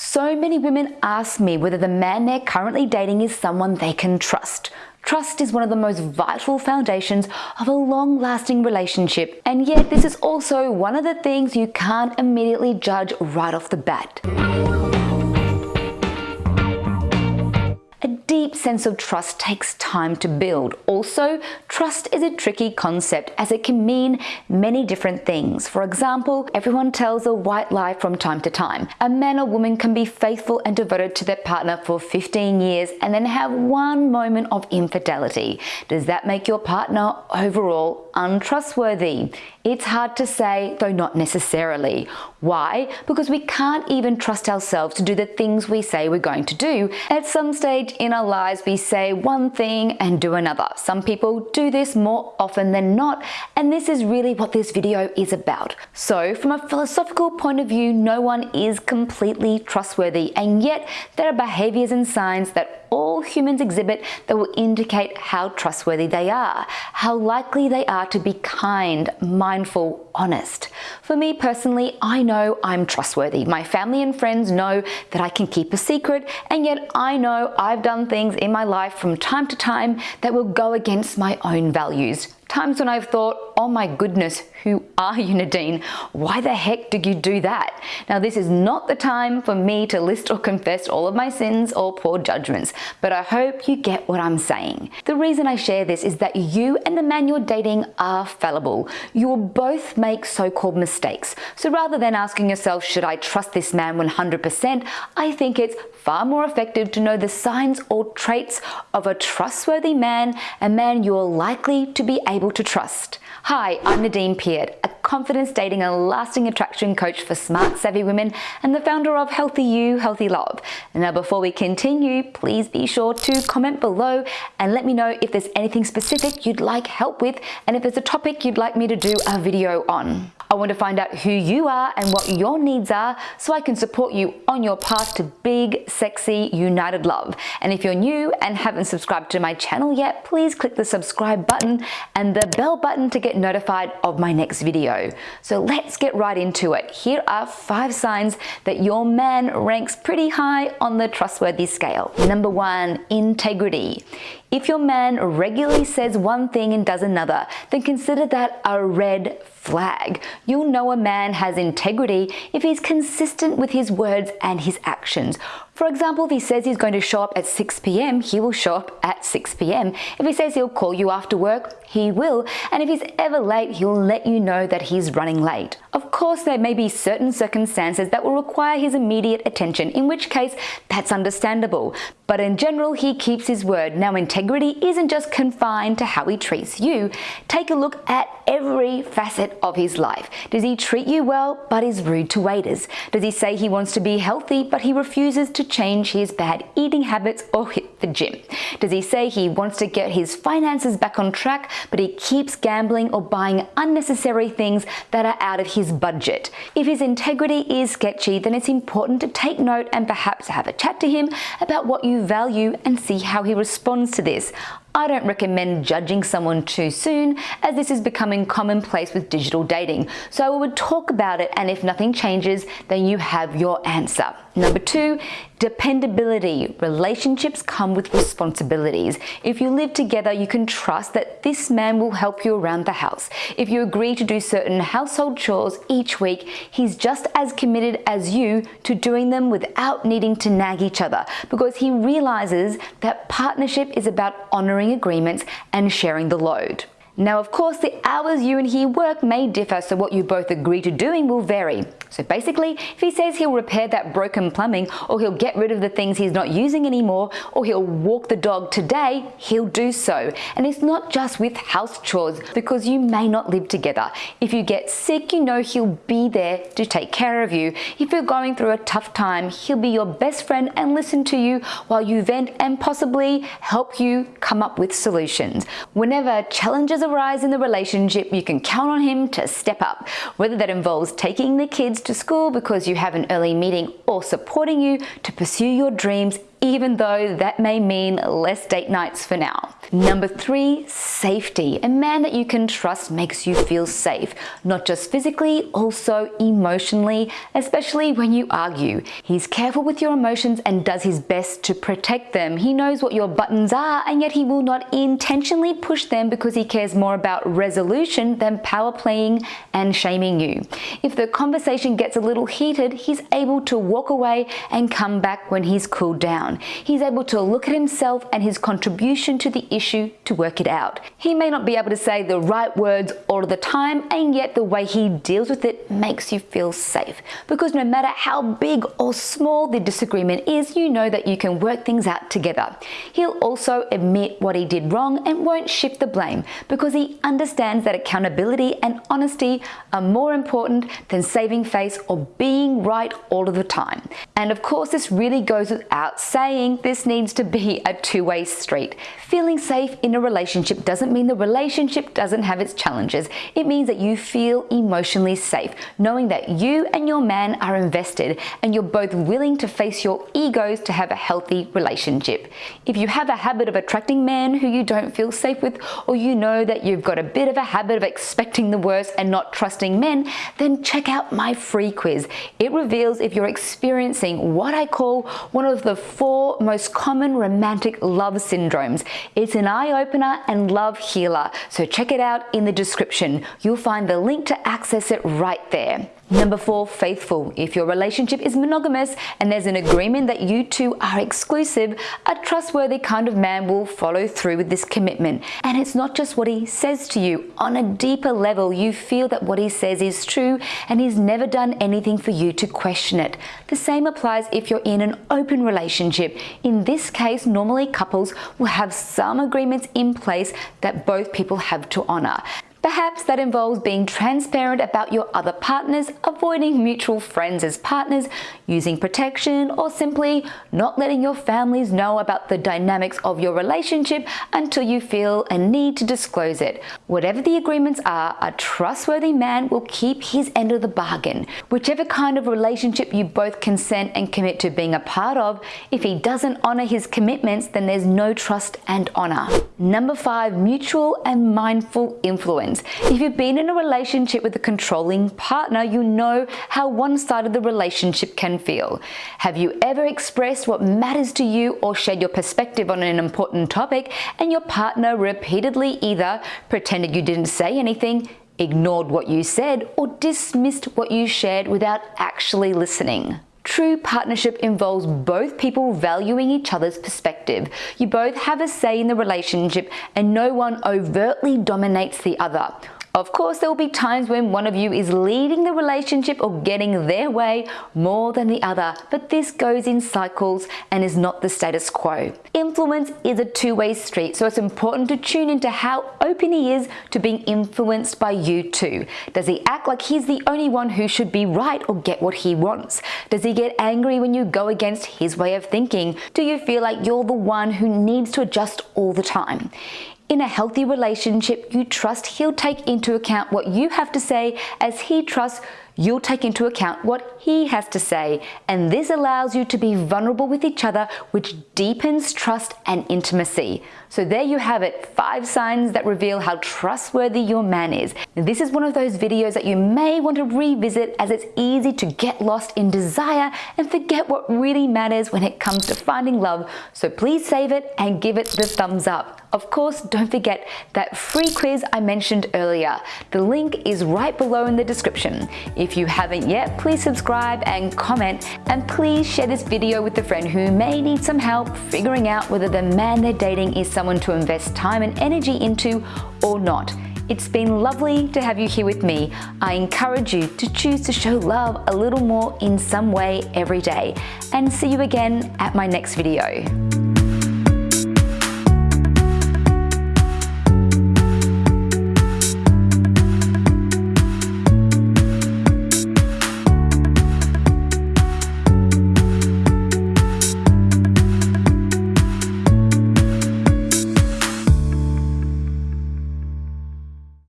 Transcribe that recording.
So many women ask me whether the man they're currently dating is someone they can trust. Trust is one of the most vital foundations of a long-lasting relationship, and yet this is also one of the things you can't immediately judge right off the bat. Deep sense of trust takes time to build. Also, trust is a tricky concept as it can mean many different things. For example, everyone tells a white lie from time to time. A man or woman can be faithful and devoted to their partner for 15 years and then have one moment of infidelity. Does that make your partner overall untrustworthy? It's hard to say, though not necessarily. Why? Because we can't even trust ourselves to do the things we say we're going to do. At some stage in our lives, we say one thing and do another. Some people do this more often than not, and this is really what this video is about. So from a philosophical point of view, no one is completely trustworthy, and yet there are behaviors and signs that all humans exhibit that will indicate how trustworthy they are, how likely they are to be kind, mindful, honest. For me personally, I know I'm trustworthy. My family and friends know that I can keep a secret, and yet I know I've done things in my life from time to time that will go against my own values. Times when I've thought, oh my goodness, who are you Nadine? Why the heck did you do that? Now this is not the time for me to list or confess all of my sins or poor judgments, but I hope you get what I'm saying. The reason I share this is that you and the man you're dating are fallible. You will both make so-called mistakes. So rather than asking yourself, should I trust this man 100%, I think it's far more effective to know the signs or traits of a trustworthy man, a man you're likely to be able to trust. Hi, I'm Nadine Piat, a confidence dating and lasting attraction coach for smart savvy women and the founder of Healthy You, Healthy Love. Now before we continue, please be sure to comment below and let me know if there's anything specific you'd like help with and if there's a topic you'd like me to do a video on. I want to find out who you are and what your needs are so I can support you on your path to big, sexy, united love. And if you're new and haven't subscribed to my channel yet, please click the subscribe button and the bell button to get notified of my next video. So let's get right into it. Here are five signs that your man ranks pretty high on the trustworthy scale. Number one, integrity. If your man regularly says one thing and does another, then consider that a red flag. You'll know a man has integrity if he's consistent with his words and his actions. For example, if he says he's going to show up at 6 p.m., he will show up at 6 p.m. If he says he'll call you after work, he will. And if he's ever late, he'll let you know that he's running late. Of course, there may be certain circumstances that will require his immediate attention, in which case that's understandable. But in general, he keeps his word. Now, integrity isn't just confined to how he treats you. Take a look at every facet of his life. Does he treat you well, but is rude to waiters? Does he say he wants to be healthy, but he refuses to change his bad eating habits or hit the gym? Does he say he wants to get his finances back on track, but he keeps gambling or buying unnecessary things that are out of his budget? If his integrity is sketchy, then it's important to take note and perhaps have a chat to him about what you value and see how he responds to this. I don't recommend judging someone too soon as this is becoming commonplace with digital dating. So I would talk about it and if nothing changes, then you have your answer. Number two, dependability. Relationships come with responsibilities. If you live together, you can trust that this man will help you around the house. If you agree to do certain household chores each week, he's just as committed as you to doing them without needing to nag each other because he realizes that partnership is about honoring agreements and sharing the load. Now, of course, the hours you and he work may differ, so what you both agree to doing will vary. So basically, if he says he'll repair that broken plumbing, or he'll get rid of the things he's not using anymore, or he'll walk the dog today, he'll do so. And it's not just with house chores, because you may not live together. If you get sick, you know he'll be there to take care of you. If you're going through a tough time, he'll be your best friend and listen to you while you vent and possibly help you come up with solutions. Whenever challenges arise in the relationship, you can count on him to step up, whether that involves taking the kids to school because you have an early meeting or supporting you to pursue your dreams even though that may mean less date nights for now. Number three, safety. A man that you can trust makes you feel safe, not just physically, also emotionally, especially when you argue. He's careful with your emotions and does his best to protect them. He knows what your buttons are and yet he will not intentionally push them because he cares more about resolution than power playing and shaming you. If the conversation gets a little heated, he's able to walk away and come back when he's cooled down. He's able to look at himself and his contribution to the issue to work it out. He may not be able to say the right words all the time and yet the way he deals with it makes you feel safe because no matter how big or small the disagreement is, you know that you can work things out together. He'll also admit what he did wrong and won't shift the blame because he understands that accountability and honesty are more important than saving face or being right all of the time. And of course, this really goes without saying this needs to be a two-way street. Feeling safe in a relationship doesn't mean the relationship doesn't have its challenges. It means that you feel emotionally safe, knowing that you and your man are invested and you're both willing to face your egos to have a healthy relationship. If you have a habit of attracting men who you don't feel safe with, or you know that you've got a bit of a habit of expecting the worst and not trusting men, then check out my free quiz. It reveals if you're experiencing what I call one of the four most common romantic love syndromes. It's an eye-opener and love healer, so check it out in the description. You'll find the link to access it right there. Number four, faithful. If your relationship is monogamous and there's an agreement that you two are exclusive, a trustworthy kind of man will follow through with this commitment. And it's not just what he says to you. On a deeper level, you feel that what he says is true and he's never done anything for you to question it. The same applies if you're in an open relationship. In this case, normally couples will have some agreements in place that both people have to honor. Perhaps that involves being transparent about your other partners, avoiding mutual friends as partners, using protection, or simply not letting your families know about the dynamics of your relationship until you feel a need to disclose it. Whatever the agreements are, a trustworthy man will keep his end of the bargain. Whichever kind of relationship you both consent and commit to being a part of, if he doesn't honor his commitments, then there's no trust and honor. Number five, mutual and mindful influence. If you've been in a relationship with a controlling partner, you know how one-sided the relationship can feel. Have you ever expressed what matters to you or shared your perspective on an important topic and your partner repeatedly either pretended you didn't say anything, ignored what you said, or dismissed what you shared without actually listening? True partnership involves both people valuing each other's perspective. You both have a say in the relationship and no one overtly dominates the other. Of course, there will be times when one of you is leading the relationship or getting their way more than the other, but this goes in cycles and is not the status quo. Influence is a two-way street, so it's important to tune into how open he is to being influenced by you too. Does he act like he's the only one who should be right or get what he wants? Does he get angry when you go against his way of thinking? Do you feel like you're the one who needs to adjust all the time? In a healthy relationship, you trust he'll take into account what you have to say as he trusts you'll take into account what he has to say. And this allows you to be vulnerable with each other, which deepens trust and intimacy. So there you have it, five signs that reveal how trustworthy your man is. This is one of those videos that you may want to revisit as it's easy to get lost in desire and forget what really matters when it comes to finding love. So please save it and give it the thumbs up. Of course, don't forget that free quiz I mentioned earlier. The link is right below in the description. If you haven't yet, please subscribe and comment and please share this video with a friend who may need some help figuring out whether the man they're dating is someone to invest time and energy into or not. It's been lovely to have you here with me. I encourage you to choose to show love a little more in some way every day and see you again at my next video.